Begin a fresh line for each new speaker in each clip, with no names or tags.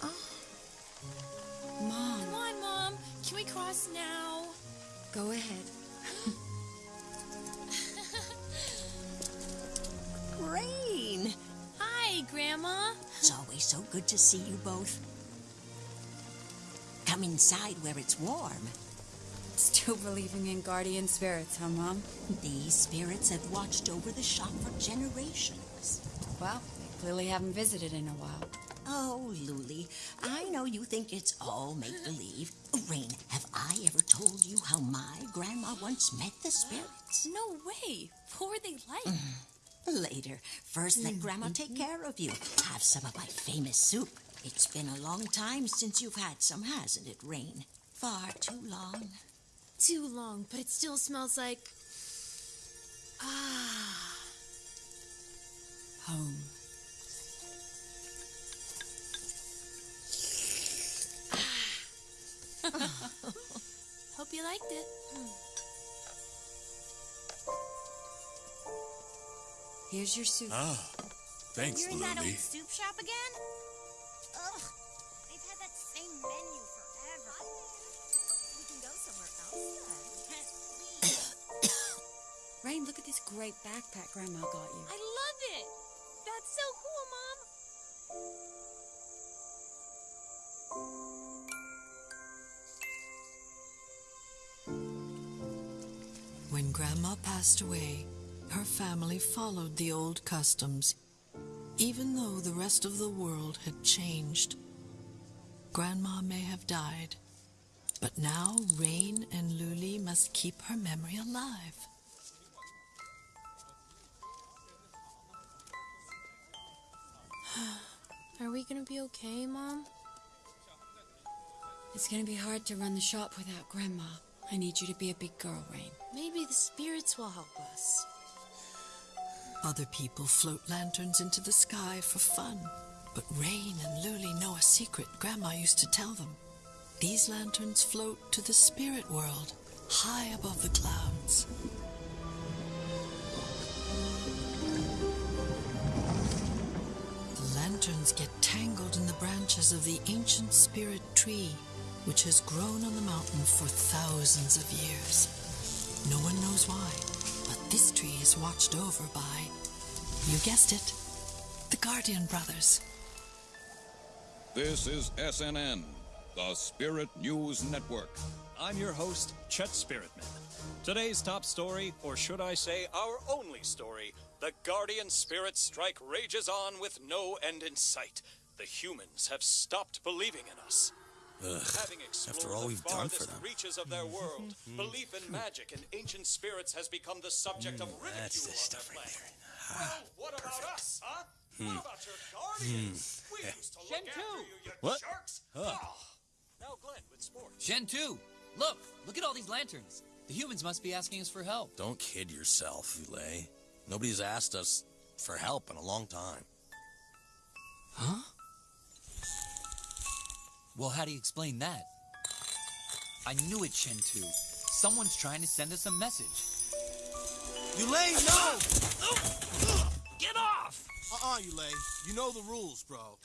Oh, Mom,
Come on, Mom. Can we cross now?
go ahead.
Rain!
Hi, Grandma.
It's always so good to see you both. Come inside where it's warm.
Still believing in guardian spirits, huh, Mom?
These spirits have watched over the shop for generations.
Well, clearly haven't visited in a while.
Oh, Luli, I know you think it's all make believe. Rain, have I ever told you how my grandma once met the spirits?
No way. What were they like?
Later. First, let Grandma take care of you. Have some of my famous soup. It's been a long time since you've had some, hasn't it, Rain? Far too long.
Too long, but it still smells like. Ah.
Home.
Hope you liked it.
Here's your soup.
Ah, thanks,
You're in that old soup shop again? Ugh, they've had that same menu forever. We can go somewhere else.
Rain, look at this great backpack Grandma got you.
I love it. That's so cool, Mom.
When Grandma passed away, her family followed the old customs, even though the rest of the world had changed. Grandma may have died, but now Rain and Luli must keep her memory alive.
Are we gonna be okay, Mom?
It's gonna be hard to run the shop without Grandma. I need you to be a big girl, Rain.
Maybe the spirits will help us.
Other people float lanterns into the sky for fun, but Rain and Luli know a secret Grandma used to tell them. These lanterns float to the spirit world, high above the clouds. The lanterns get tangled in the branches of the ancient spirit tree, which has grown on the mountain for thousands of years. No one knows why, but this tree is watched over by, you guessed it, the Guardian Brothers.
This is SNN, the Spirit News Network.
I'm your host, Chet Spiritman. Today's top story, or should I say our only story, the Guardian Spirit strike rages on with no end in sight. The humans have stopped believing in us. Having explored
after all
the
we've done for them.
reaches of their world, mm-hmm. belief in magic and ancient spirits has become the subject of mm, ridicule
Mm, That's the
on
stuff
their
right
planet.
there.
Well, ah, what about us, huh? Hmm. What about your guardians? Hmm. We used to look after you, you
What?
jerks.
Huh.
Oh. Now Glenn with sports.
Shen Tu! Look! Look at all these lanterns. The humans must be asking us for help.
Don't kid yourself, Yulei. Nobody's asked us for help in a long time.
Huh? Well, how do you explain that? I knew it, Shen Tu. Someone's trying to send us a message.
Yulei, no!
Get off!
Uh-uh, Yulei. You know the rules, bro.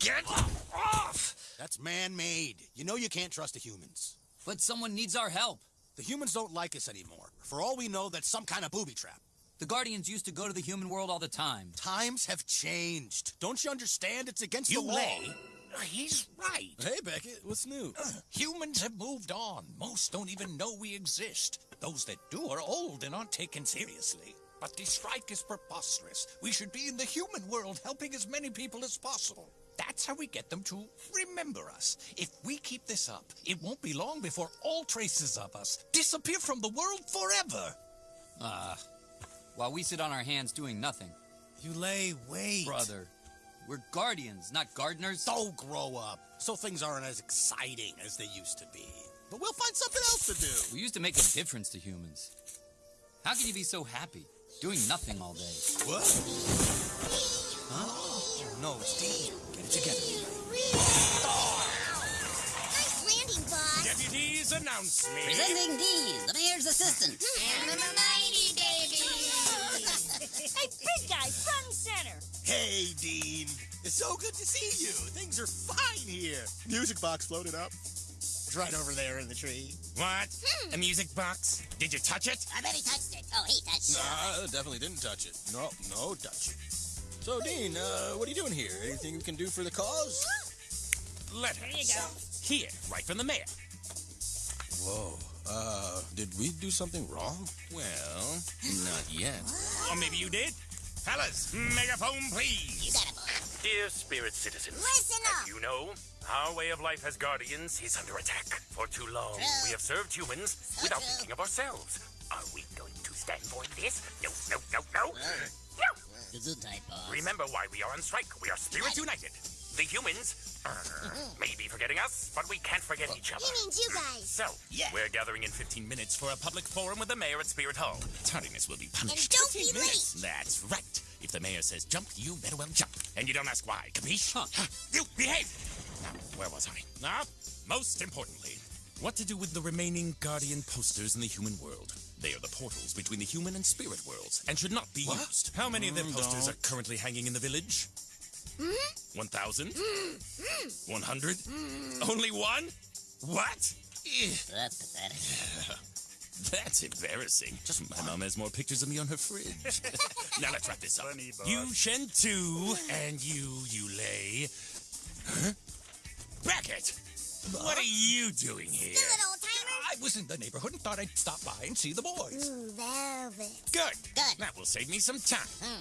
Get off!
That's man-made. You know you can't trust the humans.
But someone needs our help.
The humans don't like us anymore. For all we know, that's some kind of booby trap.
The Guardians used to go to the human world all the time.
Times have changed. Don't you understand? It's against the law.
Yulei, he's right.
Hey, Beckett, what's new?
Humans have moved on. Most don't even know we exist. Those that do are old and aren't taken seriously. But the strike is preposterous. We should be in the human world helping as many people as possible. That's how we get them to remember us. If we keep this up, it won't be long before all traces of us disappear from the world forever.
Ah. while we sit on our hands doing nothing.
Yulei wait.
Brother, we're guardians, not gardeners.
Don't grow up. So things aren't as exciting as they used to be. But we'll find something else to do.
We used to make a difference to humans. How can you be so happy, doing nothing all day?
What? Huh? Oh, no, it's Dean. Get it together.
Nice landing, boss.
Deputies announce me.
Presenting Dees, the mayor's assistant.
And the mighty baby.
Hey, big guy, front center.
Hey, Dean.
It's so good to see you. Things are fine here. Music box floated up. It's right over there in the tree.
What? A music box? Did you touch it?
I bet he touched it. Oh, he touched it.
Nah, definitely didn't touch it. No, no touch. So, Dean, uh, what are you doing here? Anything we can do for the cause?
Letters.
Here you go.
Here, right from the mayor.
Whoa. Uh, did we do something wrong?
Well, not yet. Or maybe you did. Fellas, megaphone, please.
You got it, boy.
Dear spirit citizens,
Listen up.
as you know, our way of life as guardians is under attack. For too long,
True.
we have served humans
So
without
true.
thinking of ourselves. Are we going to stand for this? No, no, no, no. No!
Gesundheit, boss.
Remember why we are on strike. We are spirits united. The humans uh, may be forgetting us, but we can't forget each other.
He means you guys.
So, yeah. we're gathering in 15 minutes for a public forum with the mayor at Spirit Hall.
Tardiness will be punished.
And don't be
15 minutes.
late.
That's right. If the mayor says jump, you better well jump. And you don't ask why. Capiche? You behave! Now, where was I? Ah, most importantly, what to do with the remaining guardian posters in the human world? They are the portals between the human and spirit worlds and should not be used. How many of their
Mm,
posters
don't.
are currently hanging in the village?
Hmm?
1,000? 100? Only one? What?
That's pathetic.
That's embarrassing. Just my mom has more pictures of me on her fridge. now let's wrap this up.
Funny.
You Shen Tu and you Yulei. Huh? Beckett! What are you doing here?
Do it, old timer.
I was in the neighborhood and thought I'd stop by and see the boys.
Ooh, velvet.
Good.
Good.
That will save me some time.
Hmm.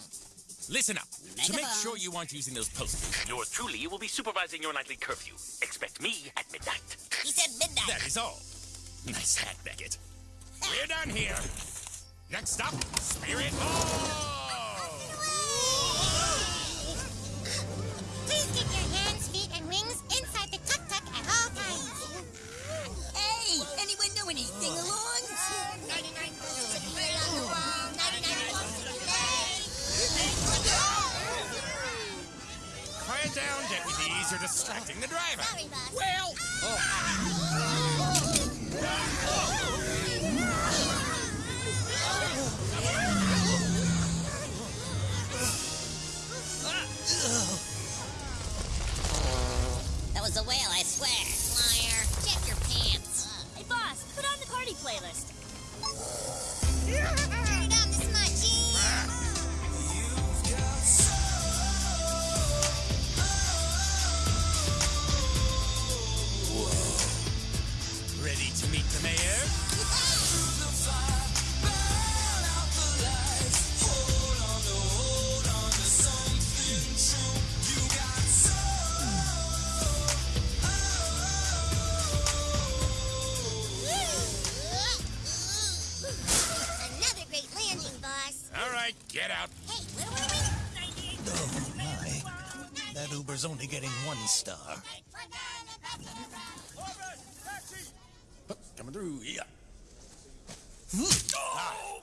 Listen up.
Make
to make
phone.
sure you aren't using those posters.
Yours truly will be supervising your nightly curfew. Expect me at midnight.
He said midnight.
That is all. Nice hat, Beckett. We're done here. Next up, Spirit Hall! Down, deputies. You're distracting the driver.
Sorry, boss.
Well,
That
star.
Coming through, yeah.
Oh,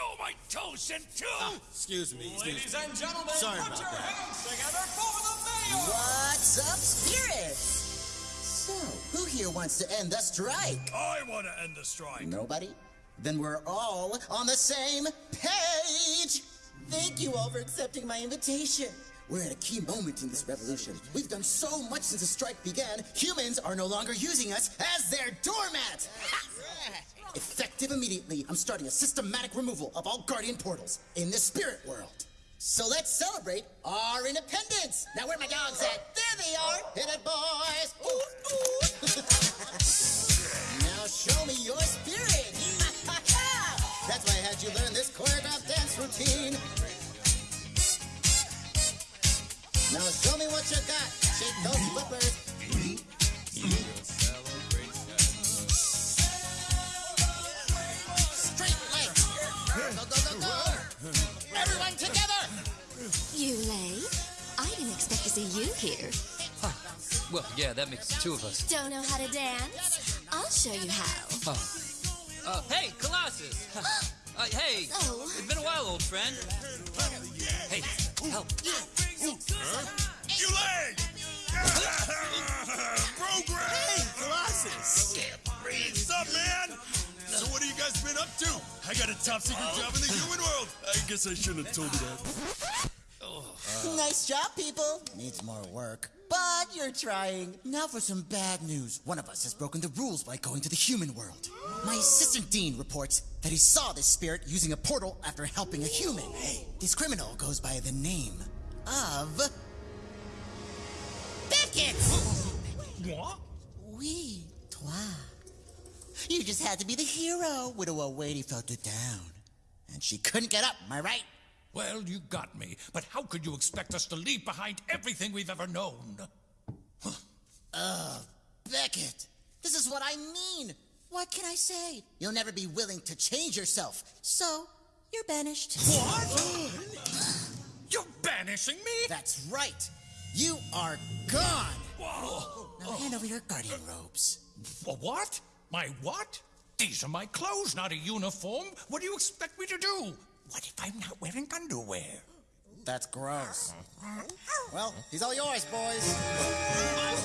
oh my toes, Shen Tu!
Ah, excuse me, excuse me.
and gentlemen,
Sorry about that.
hands together for the mayor!
What's up, spirits? So, who here wants to end the strike?
I want to end the strike.
Nobody? Then we're all on the same page! Thank you all for accepting my invitation. We're at a key moment in this revolution. We've done so much since the strike began, humans are no longer using us as their doormat! Effective immediately, I'm starting a systematic removal of all guardian portals in the spirit world. So let's celebrate our independence! Now where are my dogs at? There they are! Hit it, boys! Ooh, ooh. now show me your spirit! That's why I had you learn this choreographed dance routine. Now show me what you got. Shake those flippers. Straight legs. Go, go, go, go. Everyone together.
Yulei, I didn't expect to see you here.
Well, yeah, that makes two of us.
Don't know how to dance? I'll show you how.
Oh. Uh, hey, Colossus! uh, hey!
Oh.
It's been a while, old friend. Hey, help.
You leg! Program!
Hey, Colossus!
What's up, man? So what have you guys been up to? I got a top secret job in the oh. human world. I guess I shouldn't have told you that. Oh.
Nice job, people. Needs more work. But you're trying. Now for some bad news. One of us has broken the rules by going to the human world. My assistant Dean reports that he saw this spirit using a portal after helping a human. Hey, this criminal goes by the name of. Beckett!
What?
Oui, toi. You just had to be the hero. Widow Wady felt it down. And she couldn't get up, am I right?
Well, you got me. But how could you expect us to leave behind everything we've ever known?
Ugh, uh, Beckett. This is what I mean. What can I say? You'll never be willing to change yourself. So, you're banished.
What? You're banishing me?
That's right. You are gone.
Whoa.
Now hand over your guardian robes.
What? My what? These are my clothes, not a uniform. What do you expect me to do? What if I'm not wearing underwear?
That's gross. Well, he's all yours, boys.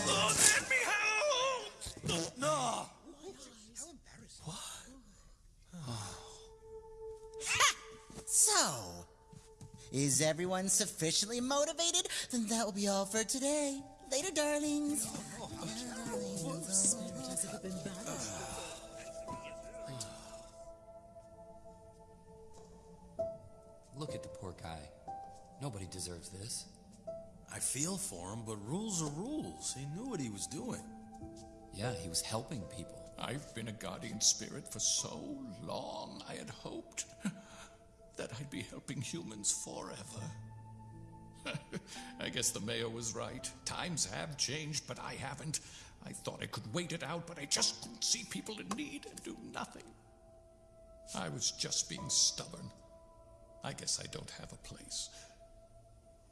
Oh, let me help! No!
So, is everyone sufficiently motivated? Then that will be all for today. Later, darlings.
Look at the poor guy. Nobody deserves this.
I feel for him, but rules are rules. He knew what he was doing.
Yeah, he was helping people.
I've been a guardian spirit for so long, I had hoped that I'd be helping humans forever. I guess the mayor was right. Times have changed, but I haven't. I thought I could wait it out, but I just couldn't see people in need and do nothing. I was just being stubborn. I guess I don't have a place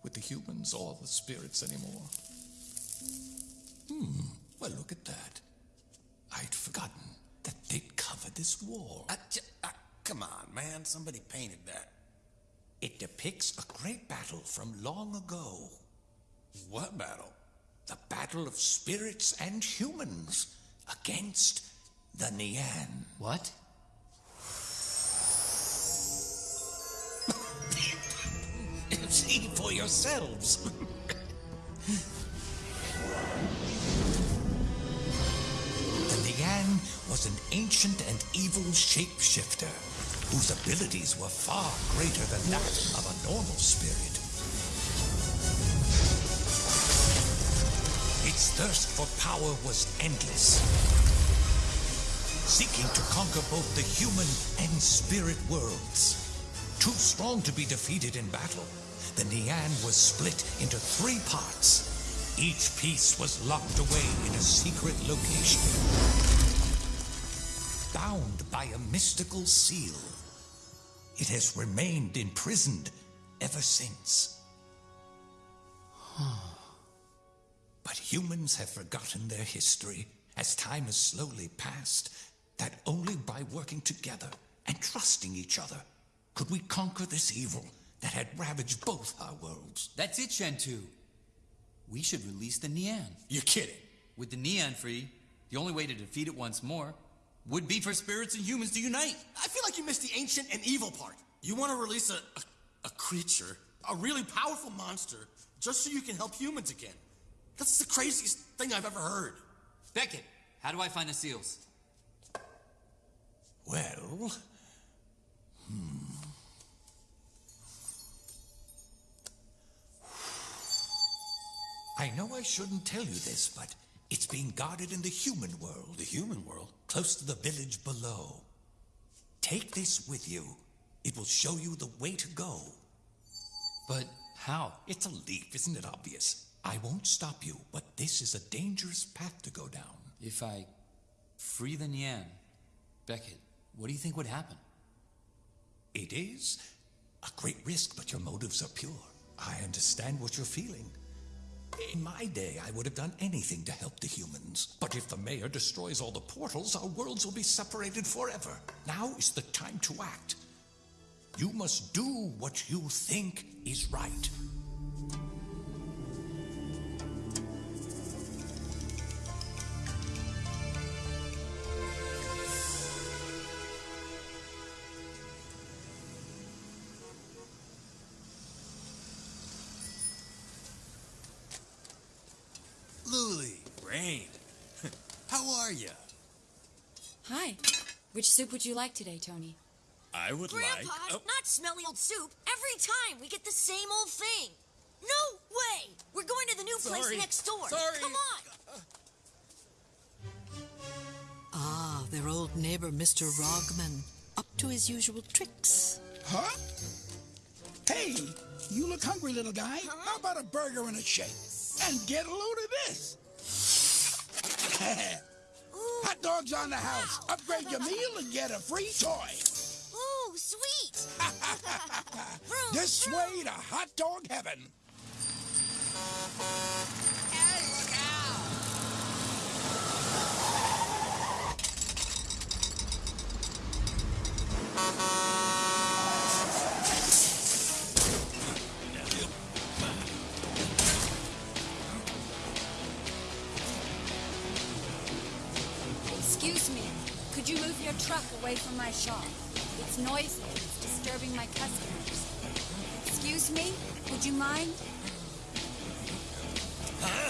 with the humans or the spirits anymore. Hmm, well, look at that. I'd forgotten that they'd covered this wall.
J- I- come on, man. Somebody painted that.
It depicts a great battle from long ago.
What battle?
The battle of spirits and humans against the Nian.
What?
See for yourselves. was an ancient and evil shapeshifter whose abilities were far greater than that of a normal spirit. Its thirst for power was endless, seeking to conquer both the human and spirit worlds. Too strong to be defeated in battle, the Nian was split into three parts. Each piece was locked away in a secret location, bound by a mystical seal. It has remained imprisoned ever since. but humans have forgotten their history as time has slowly passed, that only by working together and trusting each other could we conquer this evil that had ravaged both our worlds.
That's it, Shentu. We should release the Nian.
You're kidding.
With the Nian free, the only way to defeat it once more would be for spirits and humans to unite.
I feel like you missed the ancient and evil part. You want to release a, a, a creature, a really powerful monster, just so you can help humans again. That's the craziest thing I've ever heard.
Beckett, how do I find the seals?
Well, hmm. I know I shouldn't tell you this, but it's being guarded in the human world.
The human world?
Close to the village below. Take this with you. It will show you the way to go.
But how?
It's a leaf, isn't it obvious? I won't stop you, but this is a dangerous path to go down.
If I free the Nian, Beckett, what do you think would happen?
It is a great risk, but your motives are pure. I understand what you're feeling. In my day, I would have done anything to help the humans. But if the mayor destroys all the portals, our worlds will be separated forever. Now is the time to act. You must do what you think is right.
Are you?
Hi. Which soup would you like today, Tony?
I would
Grandpa,
like.
not smelly old soup. Every time we get the same old thing. No way! We're going to the new
Sorry.
place next door.
Sorry.
Come on.
Ah, their old neighbor, Mr. Rogman, up to his usual tricks.
Huh? Hey, you look hungry, little guy. How about a burger and a shake? And get a load of this. Hot dogs on the house. Upgrade your meal and get a free toy.
Ooh, sweet.
This way to hot dog heaven.
Away from my shop? It's noisy. It's disturbing my customers. Excuse me? Would you mind?
Huh?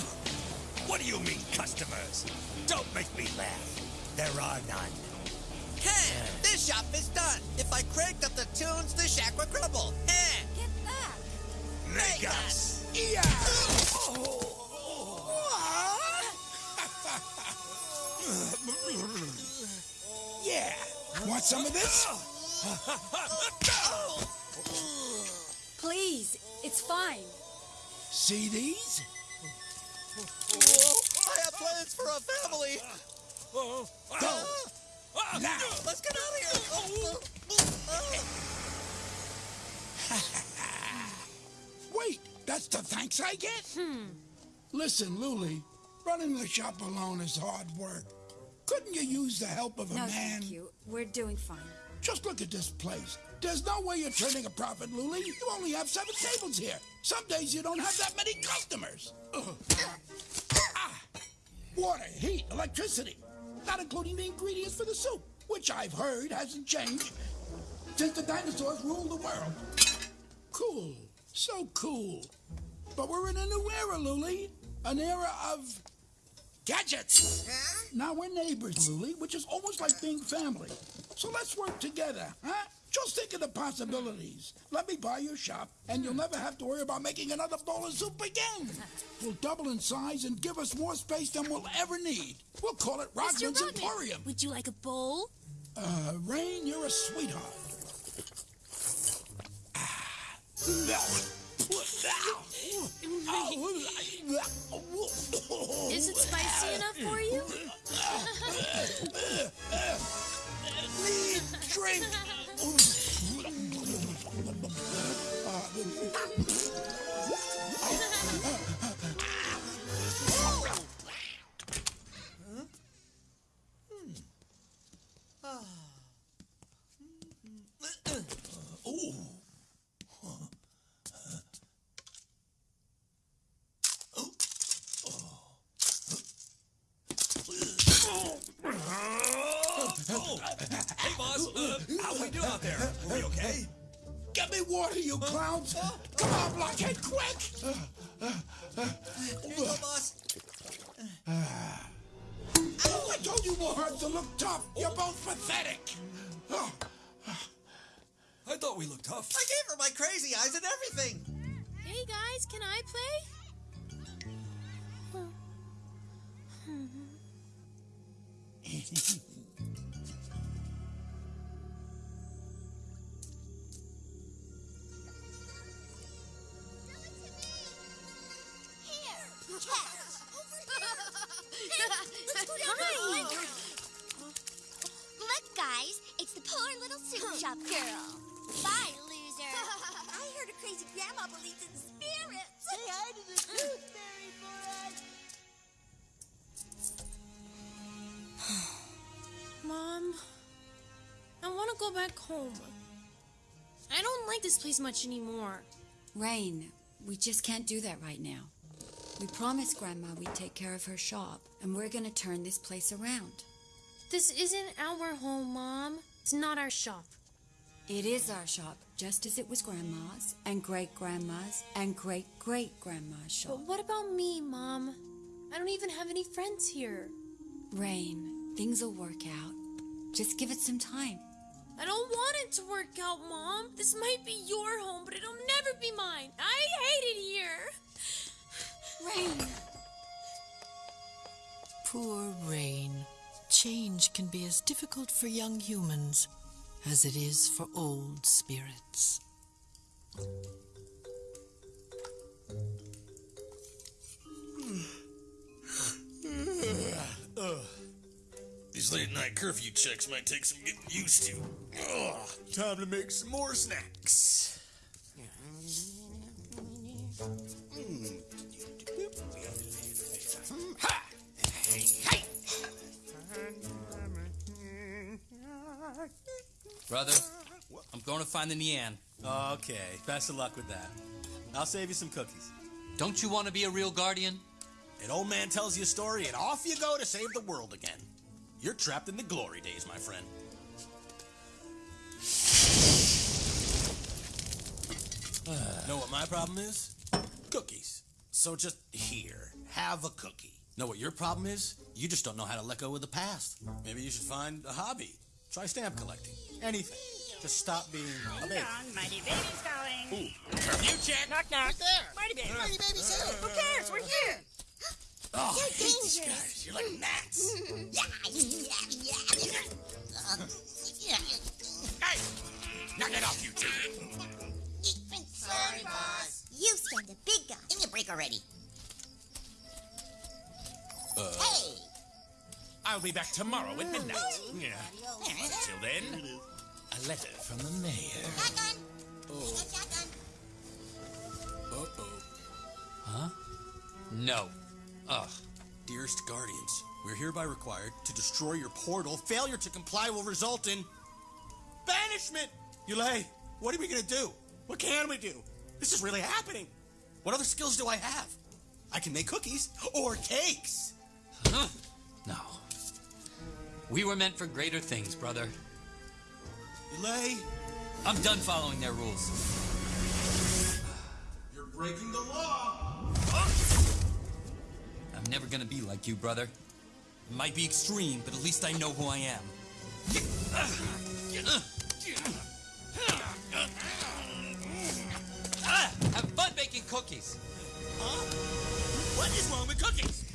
What do you mean, customers? Don't make me laugh. There are none.
Hey, this shop is done. If I cranked up the tunes, the shack would crumble. Hey.
Get back.
Make us.
Yeah. yeah. Want some of this?
Please, it's fine.
See these?
I have plans for a family.
Go. Now.
Let's get out of here.
Wait, that's the thanks I get? Hmm. Listen, Luli, running the shop alone is hard work. Couldn't you use the help of a
no,
man?
thank you. We're doing fine.
Just look at this place. There's no way you're turning a profit, Luli. You only have seven tables here. Some days you don't have that many customers. Ah. Water, heat, electricity. Not including the ingredients for the soup, which I've heard hasn't changed since the dinosaurs ruled the world. Cool. So cool. But we're in a new era, Luli. An era of gadgets. Now we're neighbors, Luli, which is almost like being family. So let's work together, huh? Just think of the possibilities. Let me buy your shop, and you'll never have to worry about making another bowl of soup again. We'll double in size and give us more space than we'll ever need. We'll call it. Rodman's
Rodman,
Emporium.
Would you like a bowl?
Uh, Rain, you're a sweetheart.
Is it spicy enough for you?
Need drink.
Hey, boss. Uh, how we do out there? Are we okay?
Get me water, you clowns! Come on, blockhead, quick! Uh, uh, uh.
Here you go, boss.
Oh, I told you more herbs to look tough. You're both pathetic.
I thought we looked tough.
I gave her my crazy eyes and everything.
Hey guys, can I play?
Look, guys, it's the poor little soup shop girl. Bye, loser. I heard a crazy grandma believes in spirits. Say hi to the gooseberry boy.
Mom, I want to go back home. I don't like this place much anymore.
Rain, we just can't do that right now. We promised Grandma we'd take care of her shop, and we're gonna turn this place around.
This isn't our home, Mom. It's not our shop.
It is our shop, just as it was Grandma's, and great grandma's, and great great grandma's shop.
But what about me, Mom? I don't even have any friends here.
Rain, things will work out. Just give it some time.
I don't want it to work out, Mom. This might be your home, but it'll never be mine. I hate it here.
Rain.
Poor Rain. Change can be as difficult for young humans as it is for old spirits.
These late night curfew checks might take some getting used to. Ugh. Time to make some more snacks.
Ha!
Brother, I'm going to find the Nian.
Okay, best of luck with that. I'll save you some cookies.
Don't you want to be a real guardian?
An old man tells you a story, and off you go to save the world again. You're trapped in the glory days, my friend. know what my problem is? Cookies. So just here, have a cookie. Know what your problem is? You just don't know how to let go of the past. Maybe you should find a hobby. Try stamp collecting. Anything. Just stop being a baby.
Mighty Baby's calling.
Ooh, curfew check.
Knock, knock.
there.
Mighty Baby.
Mighty Baby's here.
Who cares? We're here.
Oh,
You're
I hate these
dangerous.
guys. You're like gnats.
Hey! Knock it off, you two!
Sorry, boss. You stand a big gun. Give me a break already.
Uh,
Hey!
I'll be back tomorrow at midnight. Yeah. Till then, a letter from the mayor.
Oh. Uh-oh.
Huh? No. Ugh.
Dearest Guardians, we're hereby required to destroy your portal. Failure to comply will result in banishment. Yulei, what are we gonna do? What can we do? This is really happening. What other skills do I have? I can make cookies or cakes.
Huh? No. We were meant for greater things, brother.
Yulei,
I'm done following their rules.
you're breaking the law.
I'm never gonna be like you, brother. It might be extreme, but at least I know who I am. Ah, have fun baking cookies.
Huh? What is wrong with cookies?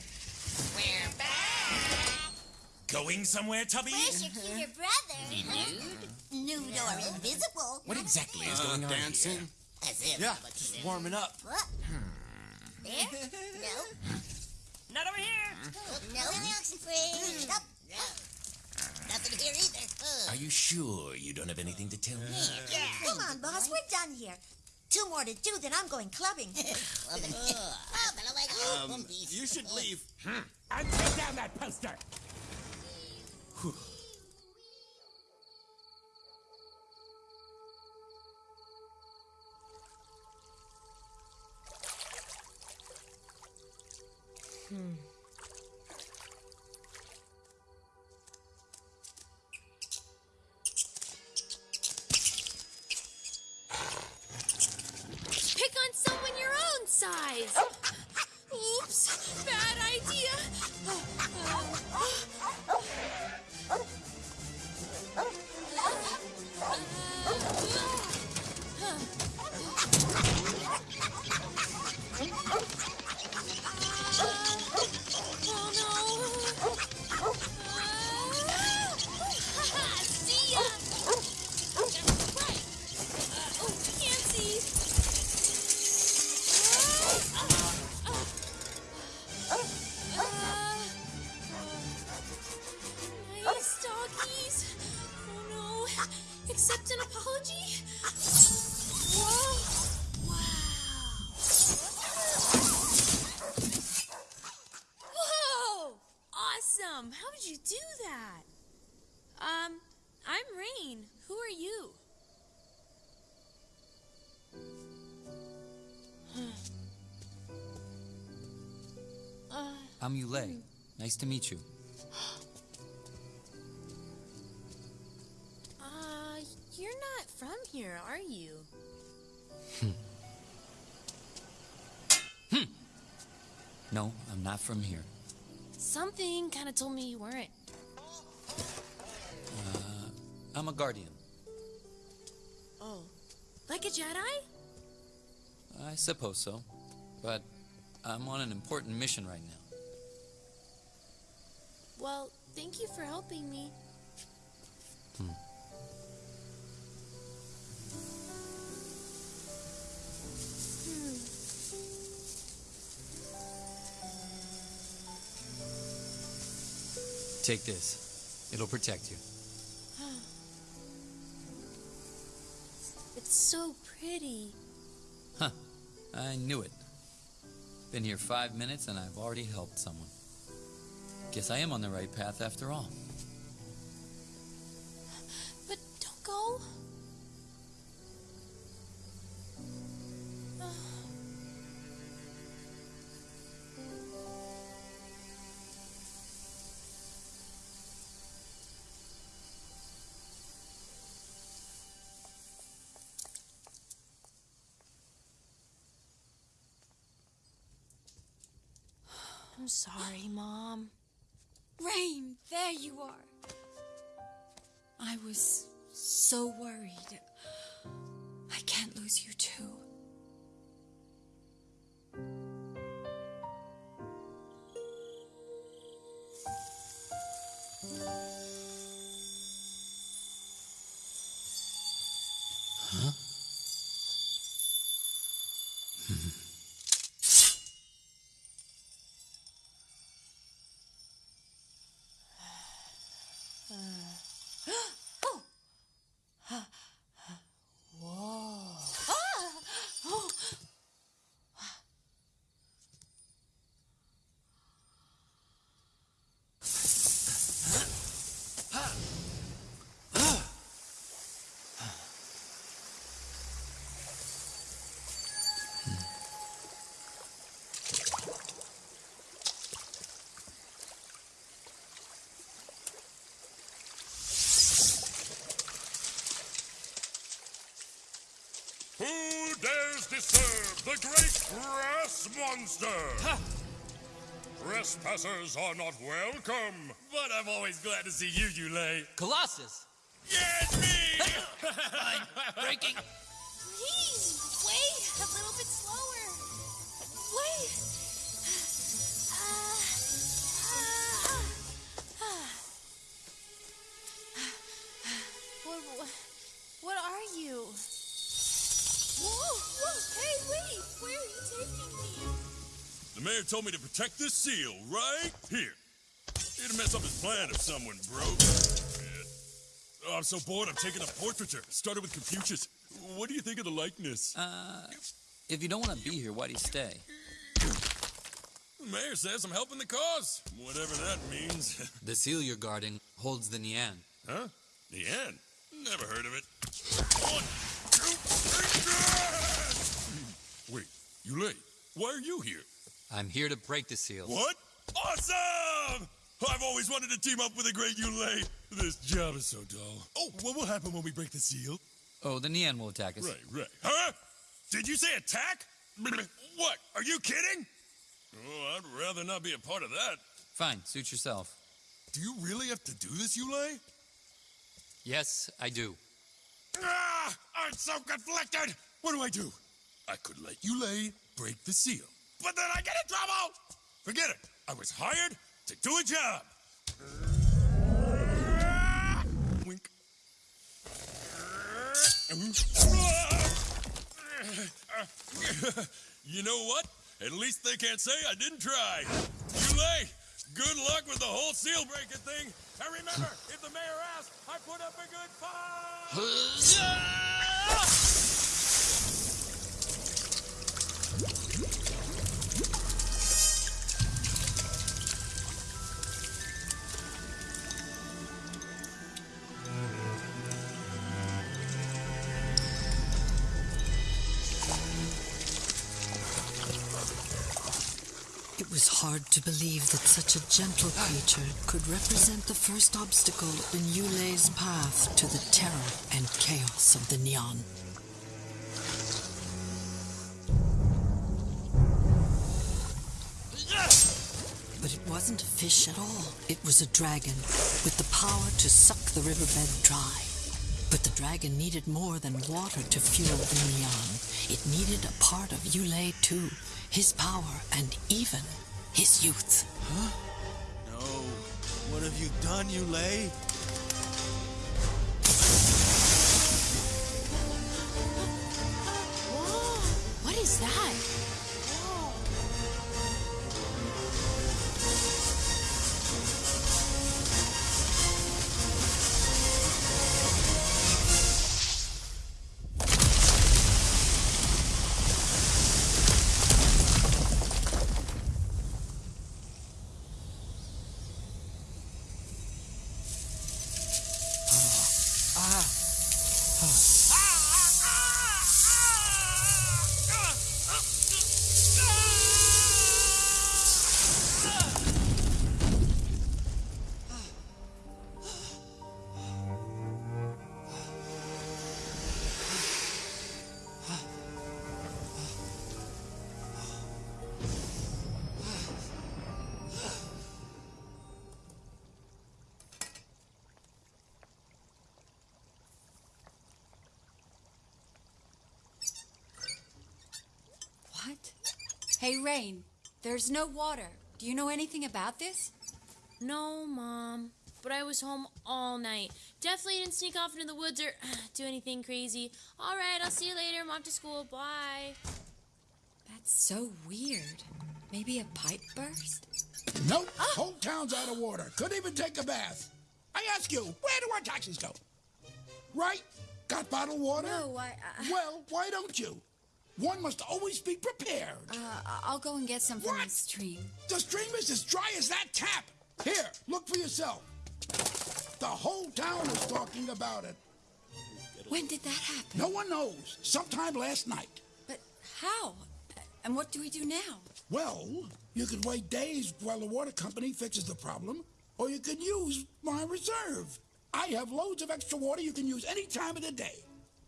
We're back.
Going somewhere, Tubby?
Where's your cuter mm-hmm. brother? Nude Nude or invisible?
What exactly is going on
dancing.
here?
As if.
Yeah, just warming up.
What? There? No.
Not over here.
No in the oxen Nothing here either.
Are you sure you don't have anything to tell me? Yeah.
Come on, boss. We're done here. Two more to do, then I'm going clubbing. clubbing.
Um, oh, you should leave. Hmm.
And take down that poster!
Hmm. Pick I'm
Yulei. Nice to meet you.
uh, you're not from here, are you? Hmm.
No, I'm not from here.
Something kind of told me you weren't.
Uh, I'm a guardian.
Oh. Like a Jedi?
I suppose so. But I'm on an important mission right now.
Well, thank you for helping me.
Hmm.
Hmm.
Take this. It'll protect you.
It's so pretty.
Huh. I knew it. Been here five minutes and I've already helped someone. Guess I am on the right path after all.
But don't go. I'm sorry, Mom.
Rain, there you are. I was so worried. I can't lose you too.
Dares disturb the great grass monster? Trespassers are not welcome.
But I'm always glad to see you, Yulei.
Colossus!
Yes, me!
breaking.
Mayor told me to protect this seal right here. It'd mess up his plan if someone broke it. Oh, I'm so bored, I'm taking a portraiture. Started with Confucius. What do you think of the likeness?
Uh, if you don't want to be here, why do you stay?
The mayor says I'm helping the cause, whatever that means.
The seal you're guarding holds the Nian.
huh? Nian? Never heard of it. One, two, three, Wait, Yulei. why are you here?
I'm here to break the seal.
What? Awesome! I've always wanted to team up with a great Yulei. This job is so dull. Oh, what will happen when we break the seal?
Oh, the Nian will attack us.
Right, right. Huh? Did you say attack? What? Are you kidding? Oh, I'd rather not be a part of that.
Fine, suit yourself.
Do you really have to do this, Yulei?
Yes, I do.
Ah! I'm so conflicted! What do I do? I could let Yulei break the seal. But then I get in trouble! Forget it. I was hired to do a job. Wink. You know what? At least they can't say I didn't try. Yulei, good luck with the whole seal breaking thing. And remember, if the mayor asks, I put up a good fight.
Was hard to believe that such a gentle creature could represent the first obstacle in Yulei's path to the terror and chaos of the Nian. But it wasn't a fish at all. It was a dragon with the power to suck the riverbed dry. But the dragon needed more than water to fuel the Nian. It needed a part of Yulei too, his power and even his youth.
Huh? No. What have you done, Yulei?
Hey, Rain, there's no water. Do you know anything about this?
No, Mom. But I was home all night. Definitely didn't sneak off into the woods or do anything crazy. All right, I'll see you later. I'm off to school. Bye.
That's so weird. Maybe a pipe burst?
Nope. Ah! Whole town's out of water. Couldn't even take a bath. I ask you, where do our taxis go? Right? Got bottled water?
No, I. I
Well, why don't you? One must always be prepared.
uh, I'll go and get some from the stream.
The stream is as dry as that tap. Here, look for yourself. The whole town is talking about it.
When did that happen?
No one knows. Sometime last night.
But how? And what do we do now?
Well, you could wait days while the water company fixes the problem, or you could use my reserve. I have loads of extra water you can use any time of the day.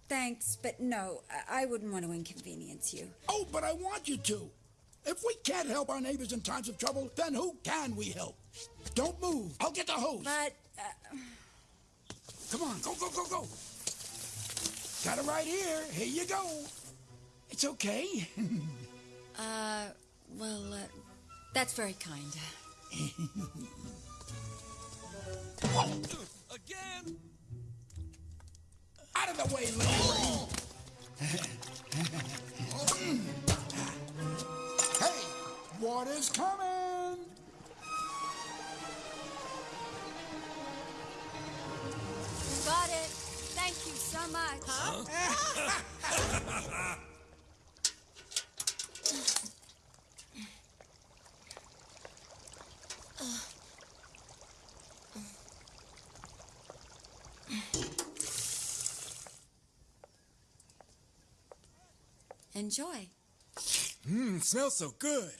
Thanks, but no, I I wouldn't want to inconvenience you.
Oh, but I want you to. If we can't help our neighbors in times of trouble, then who can we help? Don't move. I'll get the hose.
But. Uh...
Come on, go, go, go, go. Got it right here. Here you go. It's okay.
uh, well, uh, that's very kind.
Again?
Out of the way, Larry. hey, water's coming.
Got it. Thank you so much. Enjoy.
Mmm, smells so good.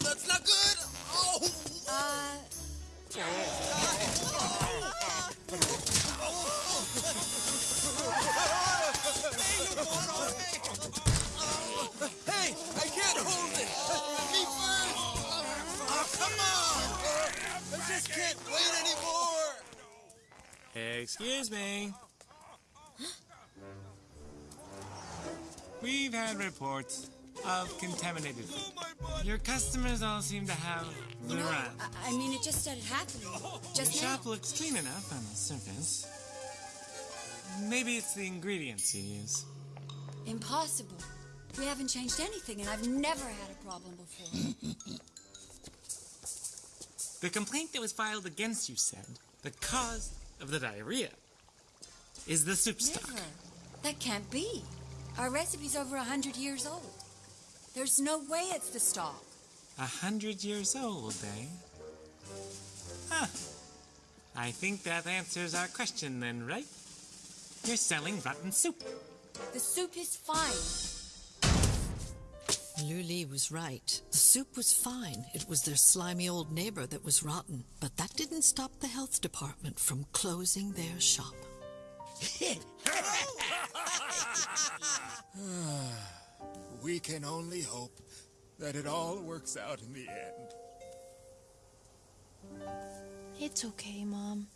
That's not good. Oh.
Uh.
Hey, I can't hold it. Me first. Oh, come on. I just can't wait anymore.
Excuse me. We've had reports of contaminated food. Your customers all seem to have the
You know. I, I mean, it just started happening.
Your
Just now.
shop looks clean enough on the surface. Maybe it's the ingredients you use.
Impossible. We haven't changed anything, and I've never had a problem before.
The complaint that was filed against you said the cause of the diarrhea is the soup stock.
Never. That can't be. Our recipe's over a hundred years old. There's no way it's the stock.
A hundred years old, eh? Huh. I think that answers our question then, right? You're selling rotten soup.
The soup is fine.
Luli was right. The soup was fine. It was their slimy old neighbor that was rotten. But that didn't stop the health department from closing their shop.
we can only hope that it all works out in the end.
It's okay, Mom.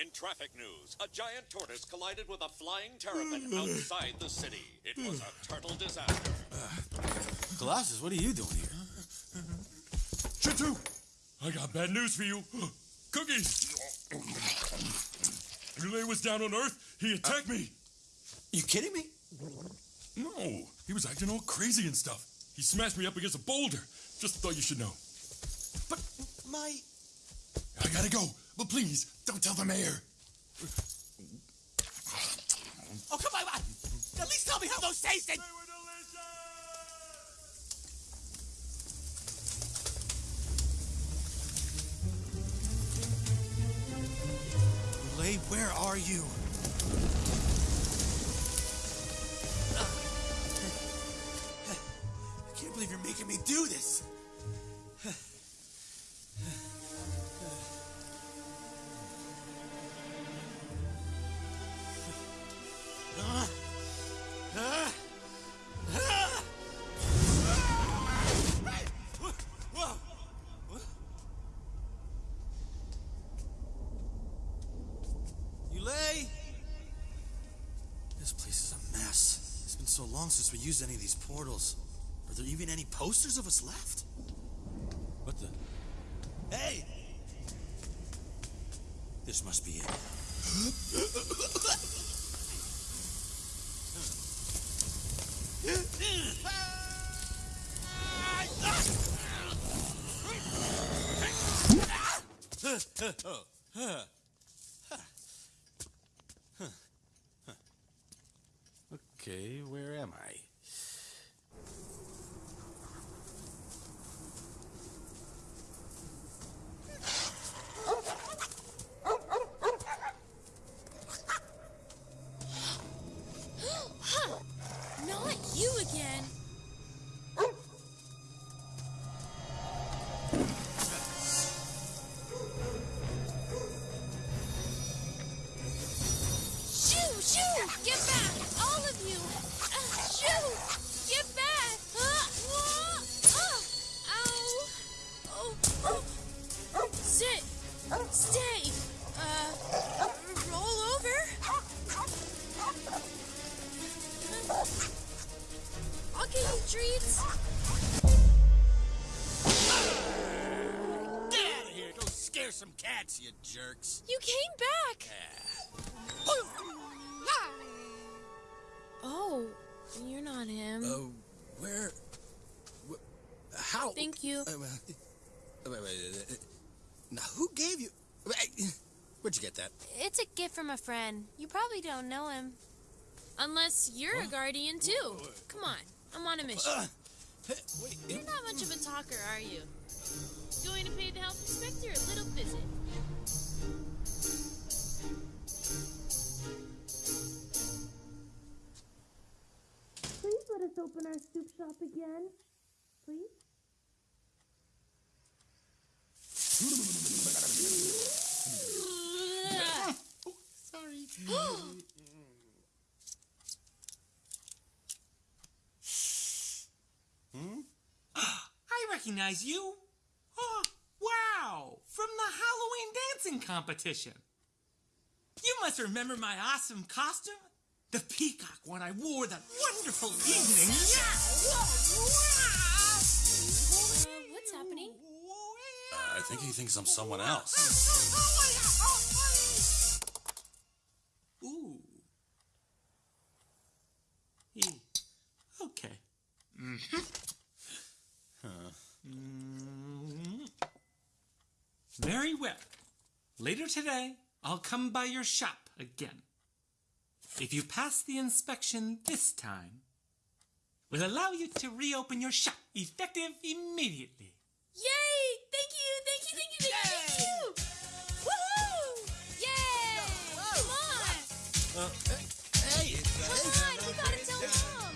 In traffic news, a giant tortoise collided with a flying terrapin outside the city. It was a total disaster.
Colossus, what are you doing here?
Shen Tu, I got bad news for you. Cookies! Yulei was down on Earth. He attacked me.
You kidding me?
No, he was acting all crazy and stuff. He smashed me up against a boulder. Just thought you should know.
But my.
I gotta go, but please don't tell the mayor.
Oh, come on. At least tell me how those tasted.
Lay, where are you? I can't believe you're making me do this.
Long since we used any of these portals. Are there even any posters of us left? What the? Hey! This must be it. Okay, where am I?
You
jerks.
You came back. Oh, you're not him.
Oh, where? wh- How?
Thank you.
Uh, uh, wait, wait, uh, uh, now, who gave you? Where'd you get that?
It's a gift from a friend. You probably don't know him. Unless you're a guardian too. Come on, I'm on a mission.
Uh,
You're not much of a talker, are you? Going to pay the health inspector a little visit. Let us open our soup shop again. Please?
Sorry.
Hmm? I recognize you. Oh, wow! From the Halloween dancing competition. You must remember my awesome costume? The peacock one I wore that wonderful evening. Yeah!
Uh, what's happening?
Uh, I think he thinks I'm someone else.
Ooh. He. Okay. Mm-hmm. Mm. Very well. Later today, I'll come by your shop again if you pass the inspection this time, we'll allow you to reopen your shop effective immediately.
Yay! Thank you, thank you, thank you, thank you, thank you! Woohoo! Yay! Come on!
Uh, hey, Come on, you gotta tell Mom!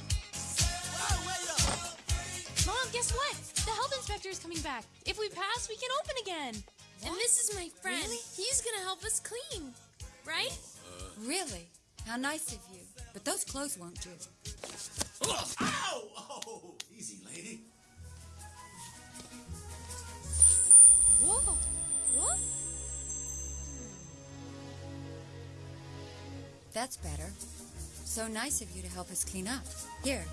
Mom, guess what? The health inspector is coming back. If we pass, we can open again. What? And this is my friend.
Really?
He's gonna help us clean, right?
Uh, really? How nice of you. But those clothes won't do. Ugh.
Ow! Oh, easy, lady.
Whoa. What? Hmm.
That's better. So nice of you to help us clean up. Here.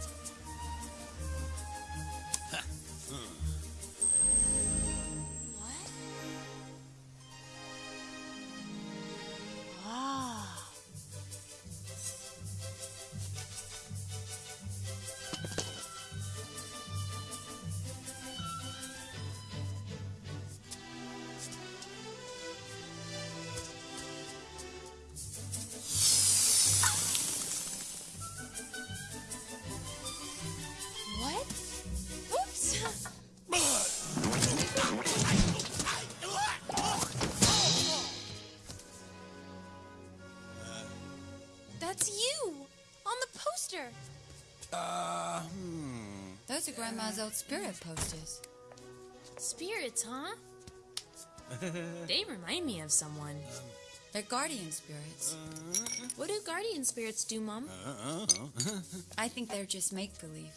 Grandma's old spirit posters.
Spirits, huh? They remind me of someone.
Um, they're guardian spirits. Uh-huh.
What do guardian spirits do, Mom? Uh-huh.
I think they're just make believe.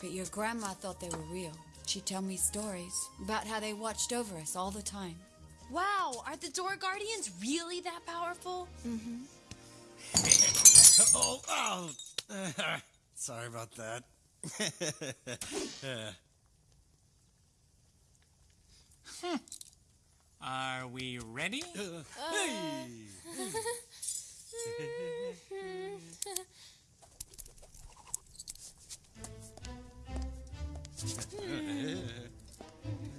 But your grandma thought they were real. She'd tell me stories about how they watched over us all the time.
Wow, are the door guardians really that powerful?
Mm-hmm.
oh, oh. Sorry about that.
Hmm. Are we ready? Huh.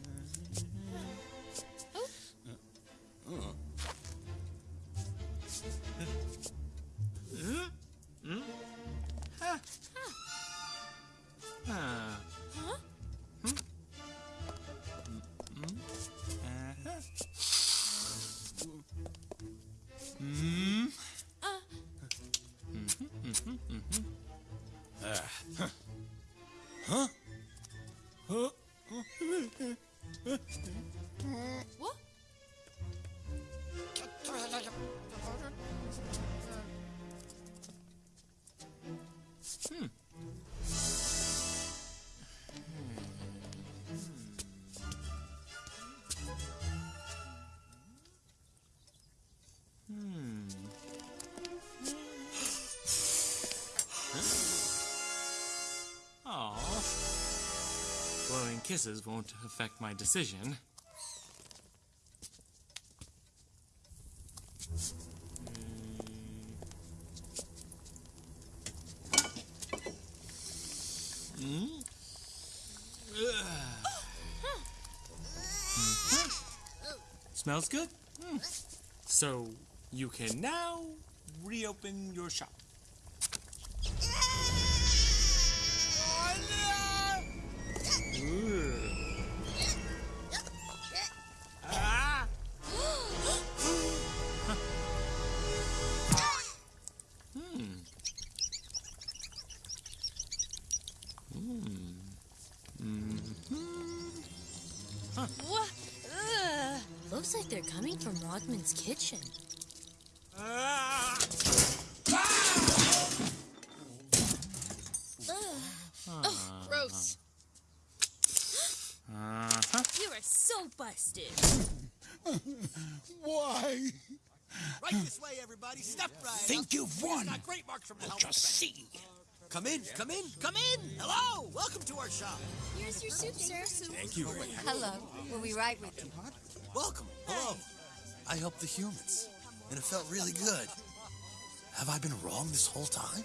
kisses won't affect my decision. Hmm. Smells good. Hmm. So you can now reopen your shop.
Kitchen.
Ah!
Ugh. Oh, gross.
Uh-huh.
You are so busted.
Why?
Right this way, everybody. Step right.
Think
up.
you've
We
won.
Got great marks from the
Let
helmet
us see.
Come in, come in, come in. Hello, welcome to our shop.
Here's your soup, sir.
Thank you very much.
Hello. We'll be right
I helped the humans, and it felt really good. Have I been wrong this whole time?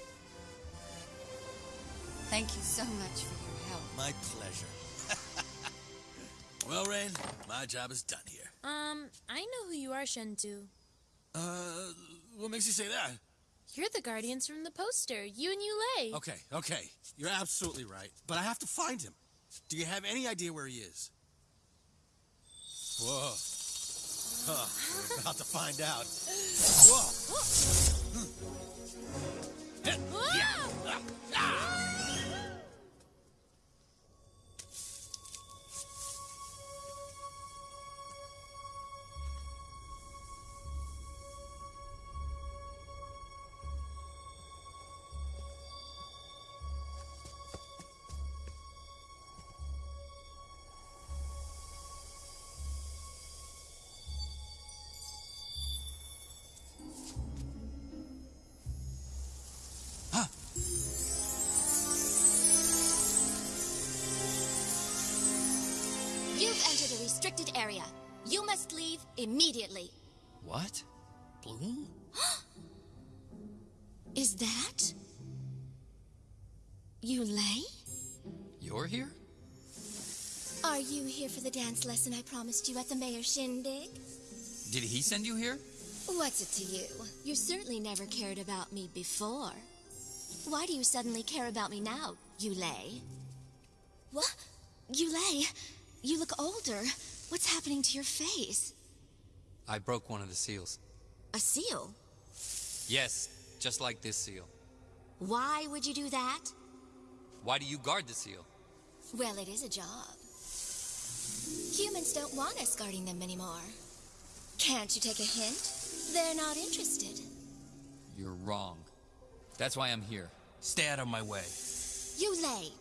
Thank you so much for your help.
My pleasure. well, Rain, my job is done here.
Um, I know who you are, Shen Tu.
Uh, what makes you say that?
You're the guardians from the poster. You and Yulei.
Okay, okay. You're absolutely right. But I have to find him. Do you have any idea where he is? Whoa. Huh, we're about to find out. Whoa.
Hmm. Ah. Area. You must leave immediately.
What? Bloom?
Is that. Yulei?
You're here?
Are you here for the dance lesson I promised you at the mayor's shindig?
Did he send you here?
What's it to you? You certainly never cared about me before. Why do you suddenly care about me now, Yulei? What? Yulei, you look older. What's happening to your face?
I broke one of the seals.
A seal?
Yes, just like this seal.
Why would you do that?
Why do you guard the seal?
Well, it is a job. Humans don't want us guarding them anymore. Can't you take a hint? They're not interested.
You're wrong. That's why I'm here.
Stay out of my way.
Yulei.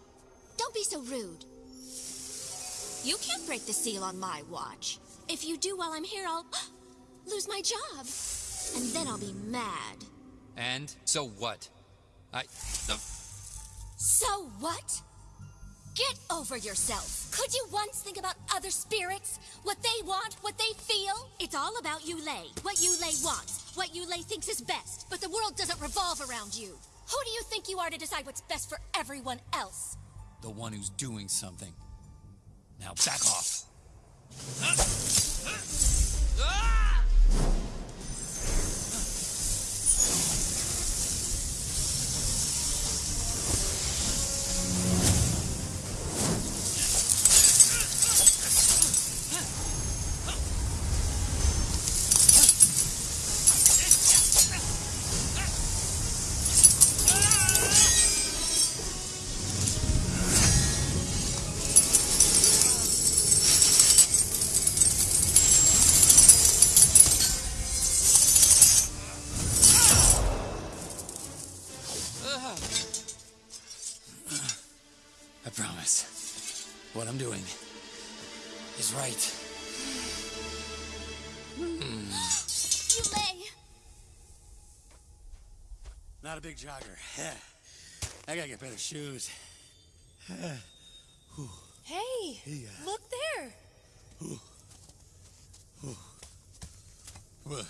don't be so rude. You can't break the seal on my watch. If you do while I'm here, I'll lose my job. And then I'll be mad.
And so what? I. Uh,
So what? Get over yourself. Could you once think about other spirits? What they want, what they feel? It's all about Yulei. What Yulei wants, what Yulei thinks is best. But the world doesn't revolve around you. Who do you think you are to decide what's best for everyone else?
the one who's doing something. Now back off.
Ah! Big jogger. I gotta get better shoes.
Hey, uh, look there.
Well,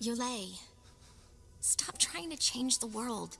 Yulei, stop trying to change the world.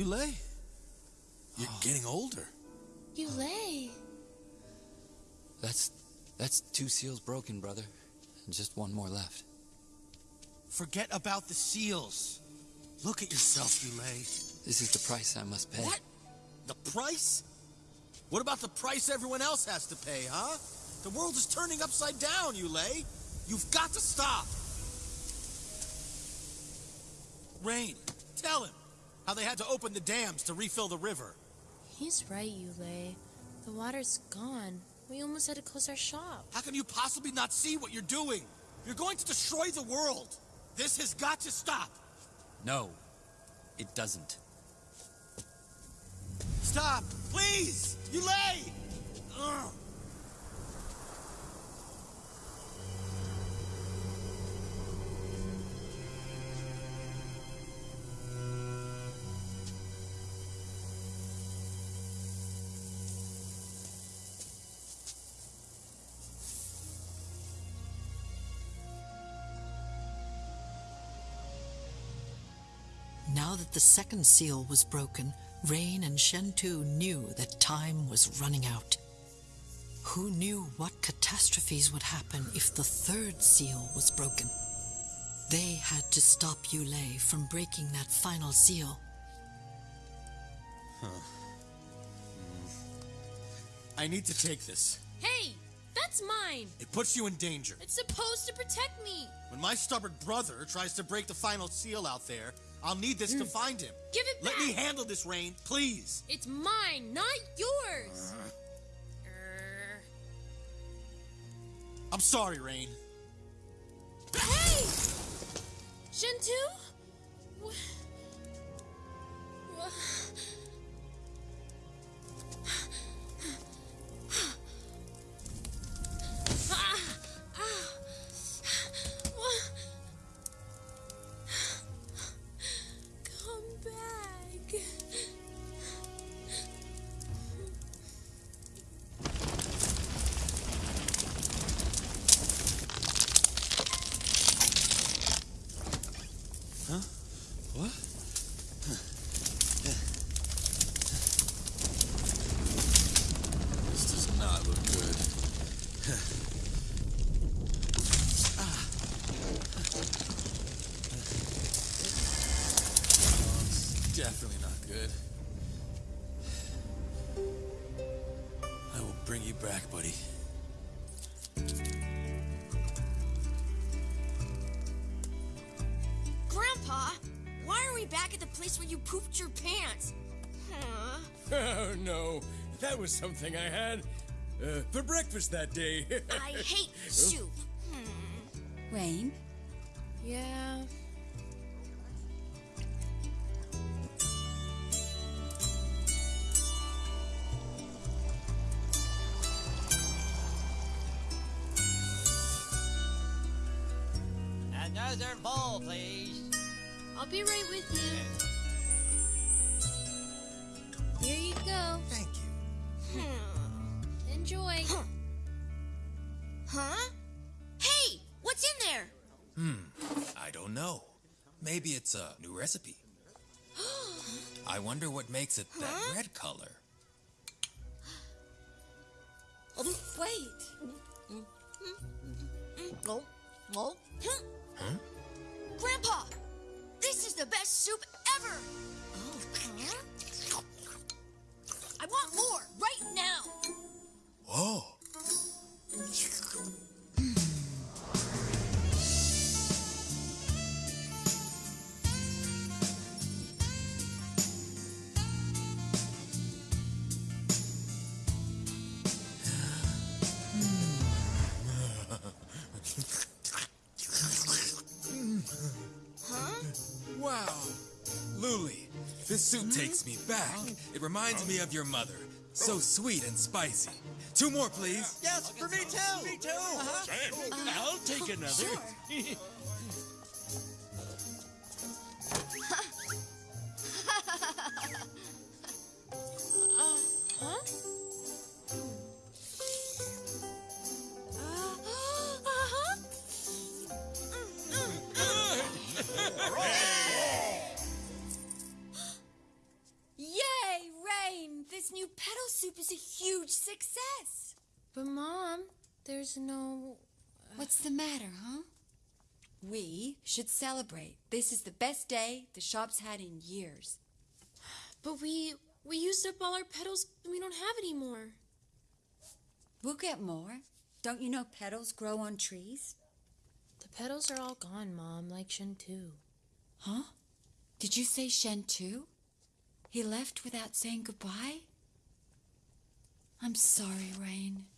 Yulei.
You're oh. getting older.
Yulei.
That's that's two seals broken, brother. And just one more left.
Forget about the seals. Look at yourself, Yulei.
This is the price I must pay.
What? The price? What about the price everyone else has to pay, huh? The world is turning upside down, Yulei. You've got to stop. Rain, tell him how they had to open the dams to refill the river.
He's right, Yulei. The water's gone. We almost had to close our shop.
How can you possibly not see what you're doing? You're going to destroy the world. This has got to stop.
No, it doesn't.
Stop, please. Yulei. Ugh.
Now that the second seal was broken, Rain and Shen Tu knew that time was running out. Who knew what catastrophes would happen if the third seal was broken? They had to stop Yulei from breaking that final seal.
Huh. Hmm. I need to take this.
Hey, that's mine.
It puts you in danger.
It's supposed to protect me.
When my stubborn brother tries to break the final seal out there, I'll need this to hmm. find him.
Give it back.
Let me handle this, Rain, please.
It's mine, not yours. Uh-huh.
I'm sorry, Rain.
Hey!
Shen Tu? You back, buddy.
Grandpa, why are we back at the place where you pooped your pants? Huh?
Oh no, that was something I had uh, for breakfast that day.
I hate soup.
Rain?
Yeah.
Another bowl, please.
I'll be right with you. Here you go.
Thank
you. Enjoy.
Huh? Hey, what's in there?
Hmm. I don't know. Maybe it's a new recipe. I wonder what makes it that red color.
Oh, wait.
Oh, oh.
Huh?
Grandpa, this is the best soup ever.
Oh,
I want more right now.
Whoa.
Soup takes me back. It reminds me of your mother. So sweet and spicy. Two more, please.
Yes, for me too. Me too. Uh-huh. I'll take another.
Uh,
soup is a huge success.
But, Mom, there's no.
Uh, What's the matter, huh? We should celebrate. This is the best day the shop's had in years.
But we we used up all our petals and we don't have any more.
We'll get more. Don't you know petals grow on trees?
The petals are all gone, Mom, like Shen Shintu.
Huh? Did you say Shen Tu? He left without saying goodbye? I'm sorry, Rain.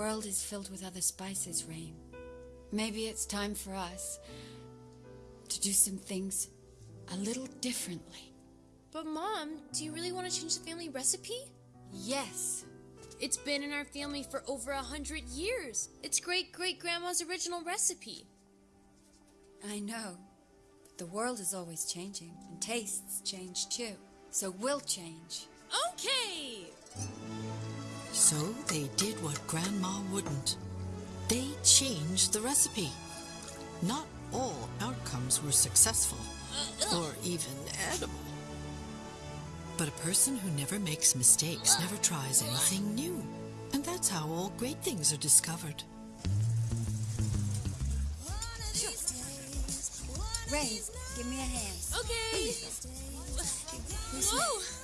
World is filled with other spices, Rain. Maybe it's time for us to do some things a little differently.
But, Mom, do you really want to change the family recipe?
Yes.
It's been in our family for over a hundred years. It's great great grandma's original recipe.
I know. But the world is always changing, and tastes change too. So we'll change.
Okay!
So they did what Grandma wouldn't. They changed the recipe. Not all outcomes were successful or even edible. But a person who never makes mistakes never tries anything new. And that's how all great things are discovered.
Ray, give me a hand.
Okay. Whoa!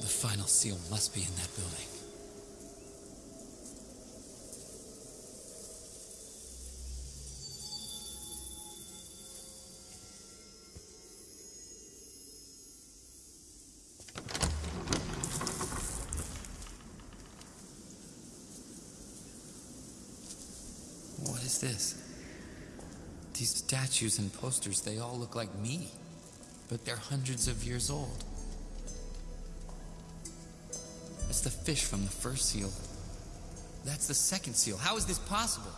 The final seal must be in that building. This? These statues and posters, they all look like me, but they're hundreds of years old. It's the fish from the first seal. That's the second seal. How is this possible?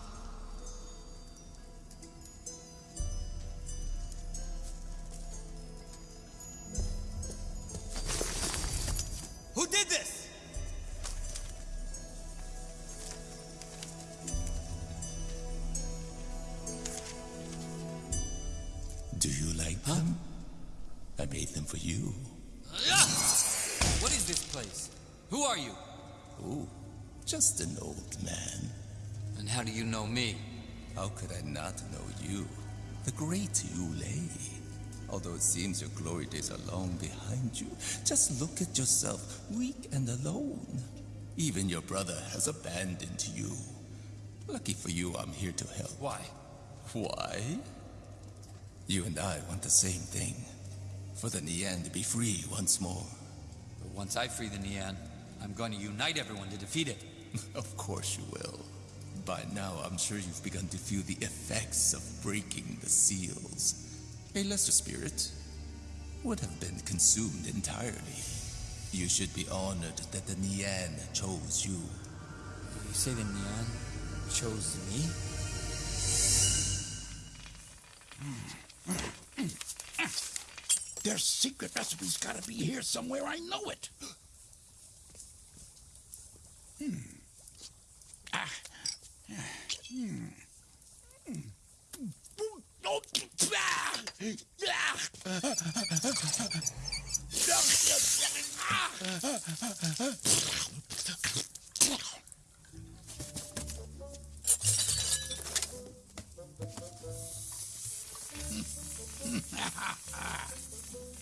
The great Yulei. Although it seems your glory days are long behind you, just look at yourself, weak and alone. Even your brother has abandoned you. Lucky for you, I'm here to help.
Why?
Why? You and I want the same thing. For the Nian to be free once more.
But once I free the Nian, I'm going to unite everyone to defeat it.
Of course you will. By now, I'm sure you've begun to feel the effects of breaking the seals. A lesser spirit would have been consumed entirely. You should be honored that the Nian chose you.
You say the Nian chose me?
Their secret recipe's gotta be here somewhere. I know it. Hmm. Ah. Hmm. Oh, ah.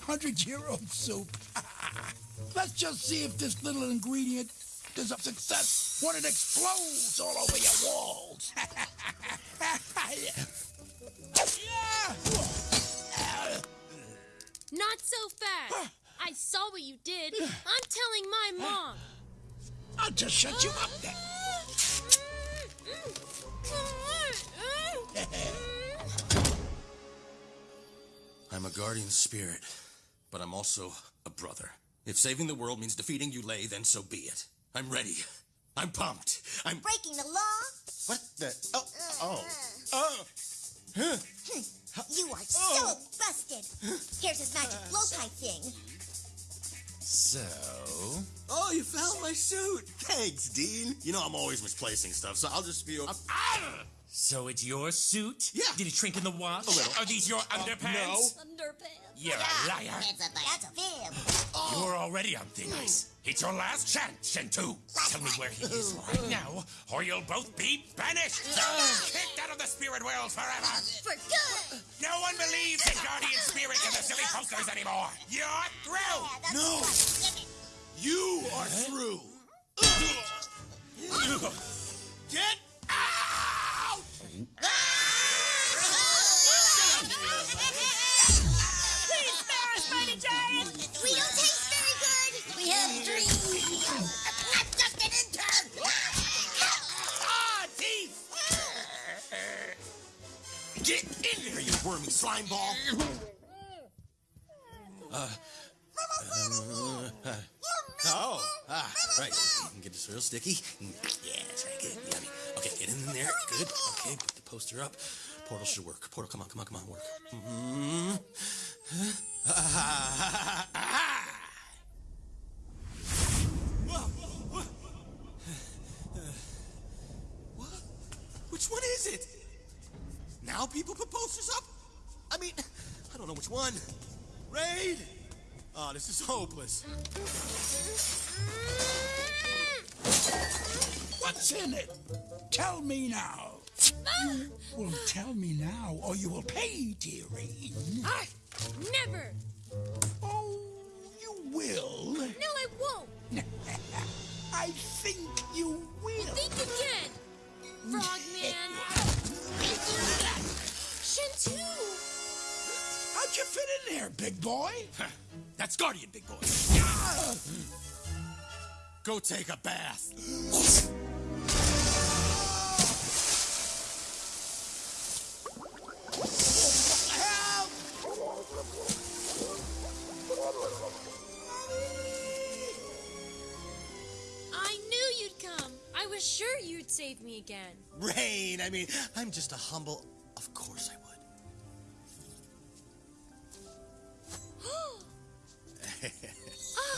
Hundred year old soup. Let's just see if this little ingredient is a success when it explodes all over your walls.
Not so fast! I saw what you did. I'm telling my mom.
I'll just shut you up then.
I'm a guardian spirit, but I'm also a brother.
If saving the world means defeating Yulei, then so be it. I'm ready. I'm pumped. I'm.
Breaking the law?
What the? Oh. Uh-huh. Oh. Oh. Huh.
You are oh. so busted. Here's his magic uh, blow pipe thing.
So.
Oh, you found my suit. Thanks, Dean. You know I'm always misplacing stuff, so I'll just feel. I'm. Ah!
So it's your suit?
Yeah.
Did it shrink in the wash?
A little.
Are these your uh, underpants?
Underpants.
You're a liar.
That's a, that's a fib.
You're already on thin ice. It's your last chance, Shen Tu. Tell me where he is right hmm. now, or you'll both be banished. Kicked out of the spirit world forever.
For good.
No one believes in guardian spirits and the silly posters anymore. You're through.
No. You are through. Get in there, you wormy slime ball! Uh, uh, oh, ah, right. You can get this real sticky. Yeah, that's right. Good, yummy. Okay, get in there. Good. Okay, put the poster up. Portal should work. Portal, come on, come on, come on, work. Mm-hmm. Which this.
What's in it? Tell me now. You will tell me now, or you will pay, dearie.
I never.
Oh, you will.
No, I won't.
I think you will.
Think again, Frogman. Shen Tu.
How'd you fit in there, big boy?
That's Guardian, big boy. Go take a bath.
I knew you'd come. I was sure you'd save me again.
Rain, I mean, I'm just a humble. Of course I would.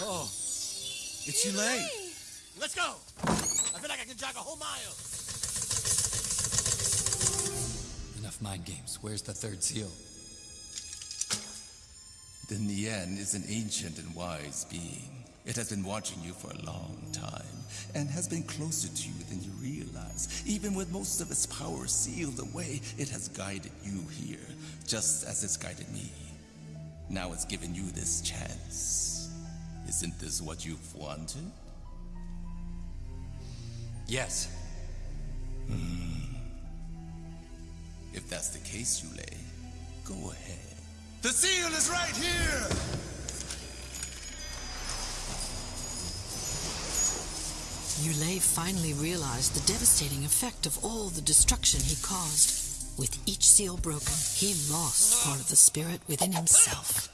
oh, it's Yulei. Let's go. I feel like I can jog a whole mile.
Enough mind games. Where's the third seal?
The Nian is an ancient and wise being. It has been watching you for a long time, and has been closer to you than you realize. Even with most of its power sealed away, it has guided you here, just as it's guided me. Now it's given you this chance. Isn't this what you've wanted?
Yes.
Hmm. If that's the case, Yulei, go ahead.
The seal is right here.
Yulei finally realized the devastating effect of all the destruction he caused. With each seal broken, he lost part of the spirit within himself.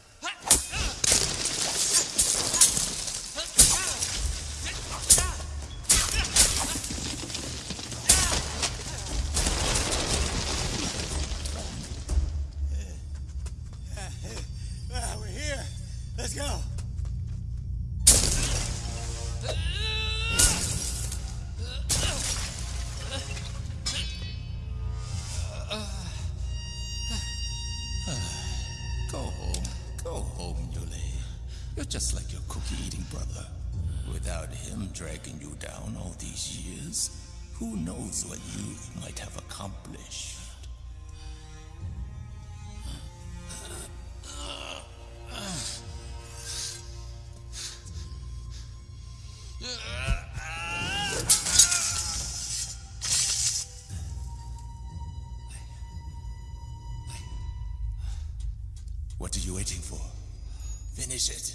Finish it.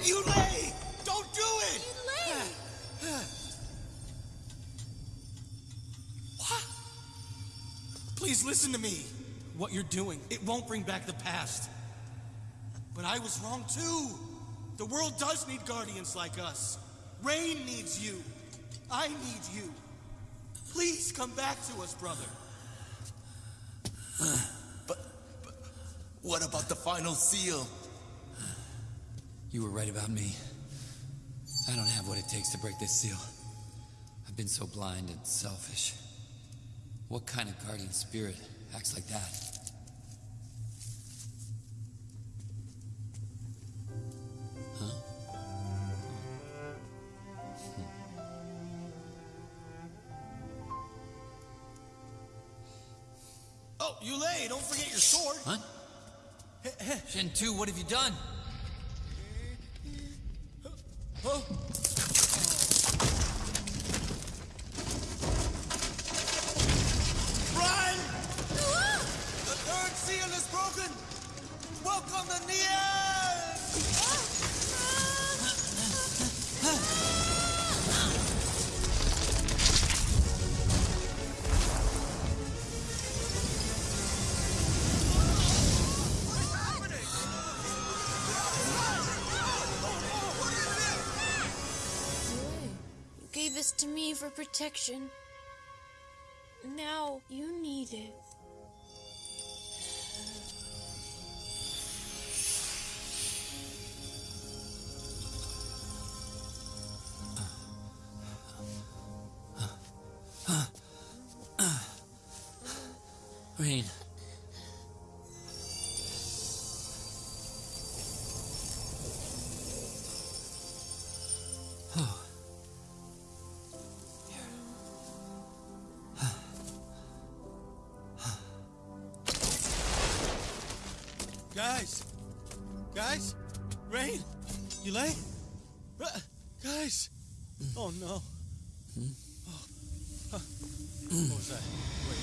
Yulei! Don't do it! What? Please listen to me. What you're doing, it won't bring back the past. But I was wrong too. The world does need guardians like us. Rain needs you. I need you. Please come back to us, brother.
What about the final seal?
You were right about me. I don't have what it takes to break this seal. I've been so blind and selfish. What kind of guardian spirit acts like that? What have you done?
To me for protection. Now you need it.
Yulei? Uh, guys! Oh no. Oh. Huh. What was that? Wait.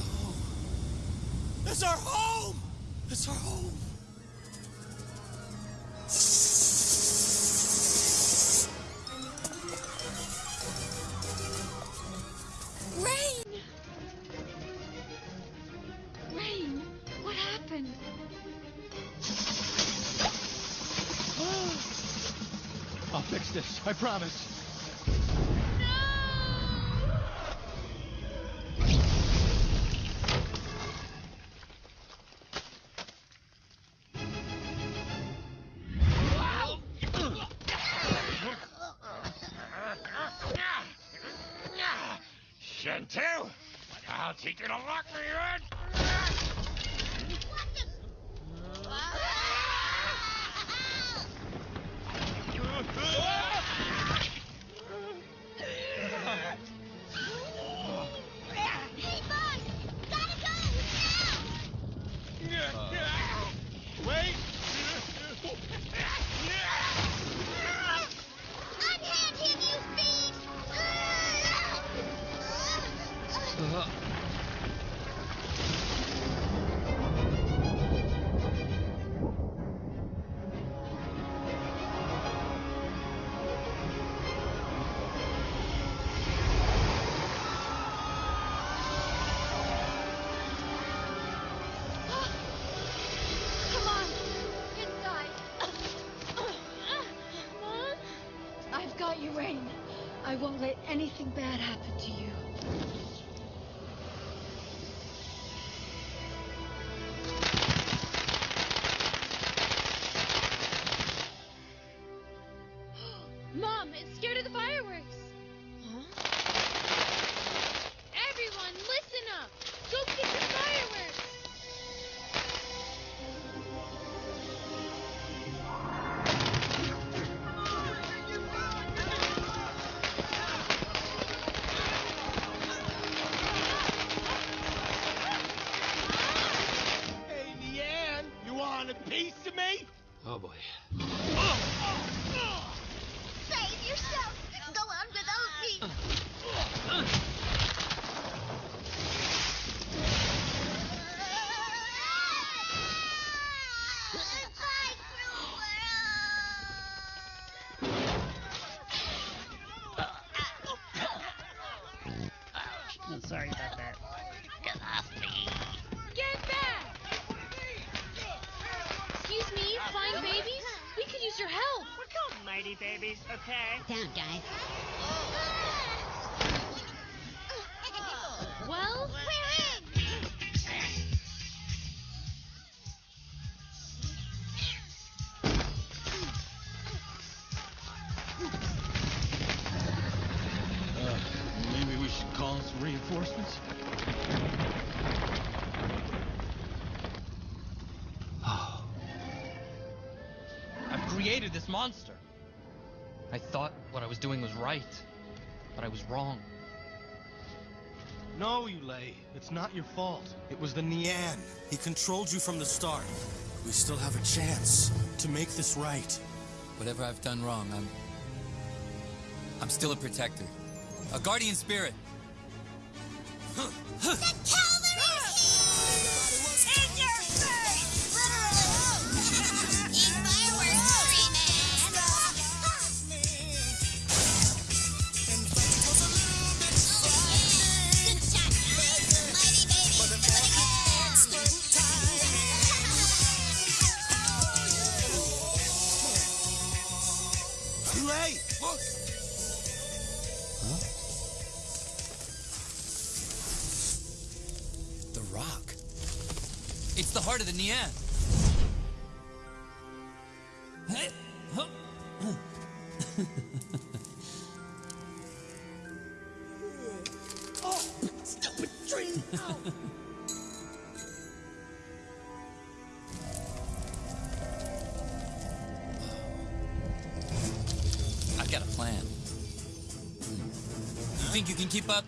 Oh. It's our home!
Promise.
Won't let anything bad happen to you.
Monster. I thought what I was doing was right, but I was wrong.
No, Yulei. It's not your fault. It was the Nian. He controlled you from the start. We still have a chance to make this right.
Whatever I've done wrong, I'm. I'm still a protector. A guardian spirit. It's the heart of the Nian.
Oh, stupid tree! Ow. Oh.
I've got a plan. You think you can keep up?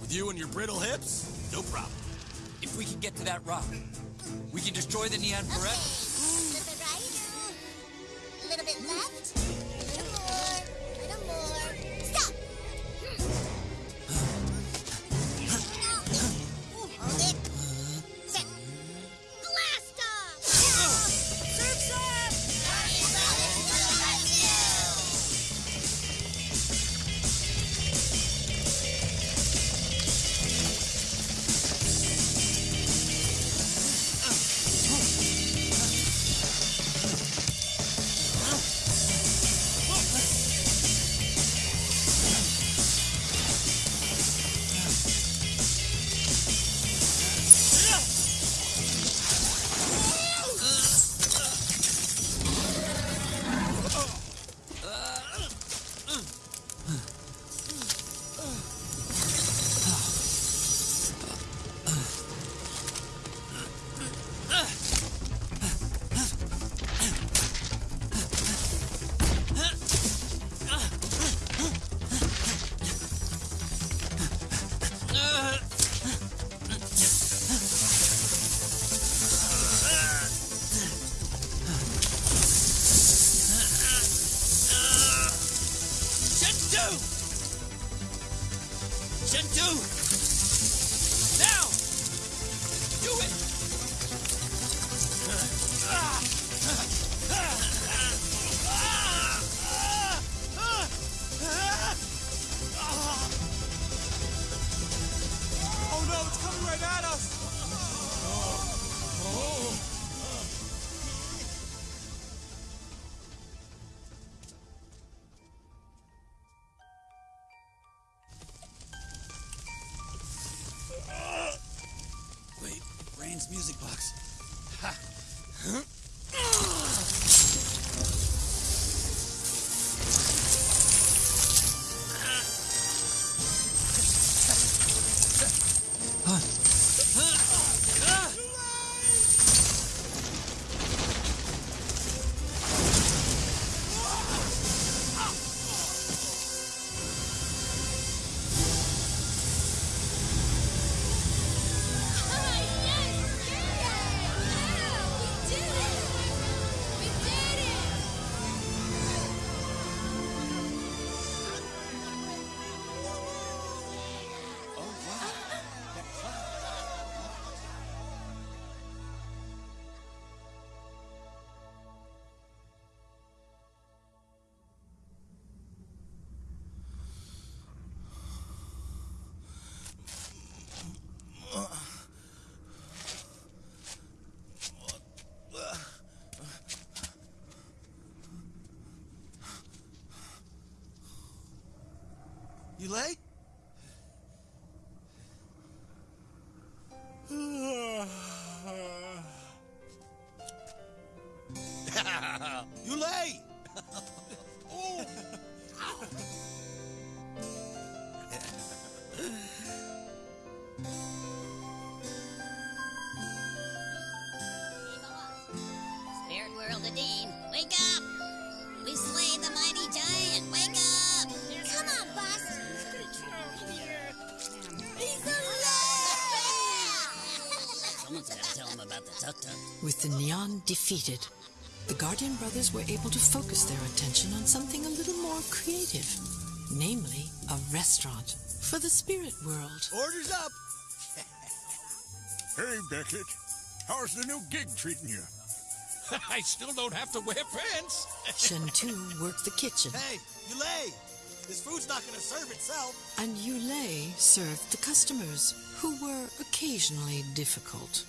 With you and your brittle hips? No problem.
If we can get to that rock, we can destroy the Nian forever.
Right
at us! Yulei?
With the defeated, the Guardian brothers were able to focus their attention on something a little more creative, namely a restaurant for the spirit world.
Orders up!
Hey, Beckett. How's the new gig treating you?
I still don't have to wear pants.
Shen Tu worked the kitchen,
Hey, Yulei! This food's not gonna serve itself.
and Yulei served the customers, who were occasionally difficult.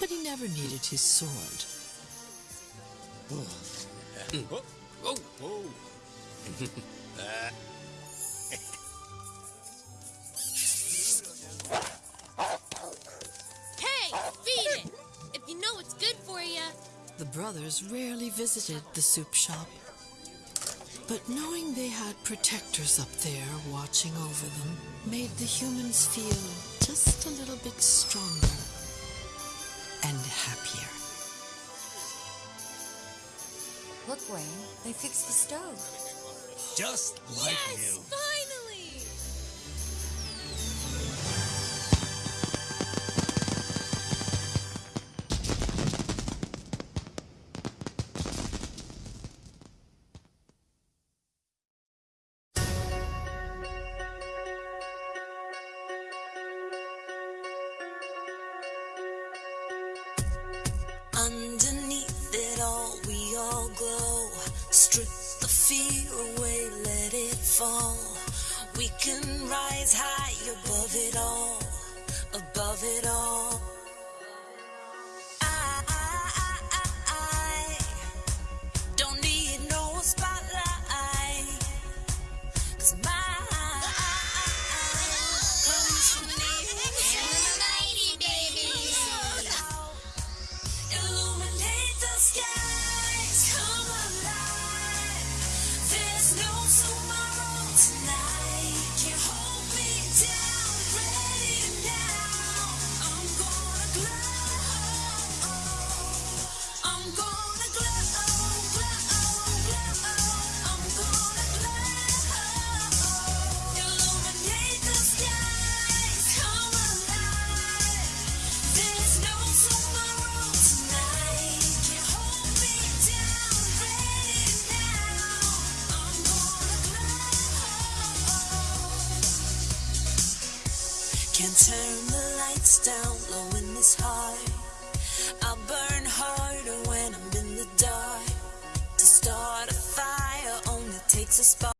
But he never needed his sword.
Oh, oh, oh. Uh,
Hey, feed it! If you know what's good for you.
The brothers rarely visited the soup shop. But knowing they had protectors up there watching over them made the humans feel just a little bit stronger and happier.
Look, Wayne, they fixed the stove.
Just like
yes,
you.